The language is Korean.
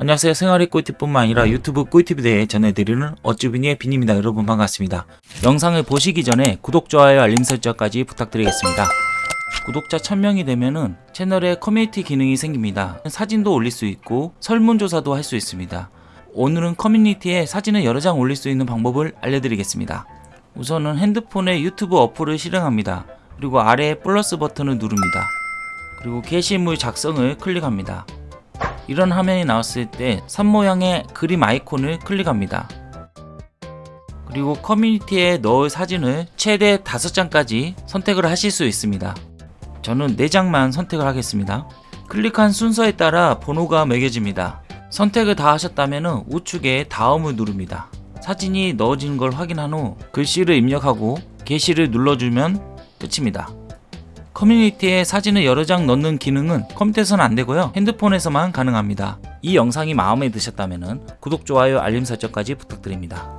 안녕하세요. 생활의 꿀팁뿐만 아니라 유튜브 꿀팁에 대해 전해드리는 어쭈비니의 빈입니다. 여러분 반갑습니다. 영상을 보시기 전에 구독, 좋아요, 알림 설정까지 부탁드리겠습니다. 구독자 1000명이 되면은 채널에 커뮤니티 기능이 생깁니다. 사진도 올릴 수 있고 설문조사도 할 수 있습니다. 오늘은 커뮤니티에 사진을 여러 장 올릴 수 있는 방법을 알려드리겠습니다. 우선은 핸드폰에 유튜브 어플을 실행합니다. 그리고 아래에 플러스 버튼을 누릅니다. 그리고 게시물 작성을 클릭합니다 이런 화면이 나왔을 때 산 모양의 그림 아이콘을 클릭합니다. 그리고 커뮤니티에 넣을 사진을 최대 5장까지 선택을 하실 수 있습니다. 저는 4장만 선택을 하겠습니다. 클릭한 순서에 따라 번호가 매겨집니다. 선택을 다 하셨다면 우측에 다음을 누릅니다. 사진이 넣어진 걸 확인한 후 글씨를 입력하고 게시를 눌러주면 끝입니다. 커뮤니티에 사진을 여러 장 넣는 기능은 컴퓨터에서는 안되고요. 핸드폰에서만 가능합니다. 이 영상이 마음에 드셨다면 구독, 좋아요, 알림 설정까지 부탁드립니다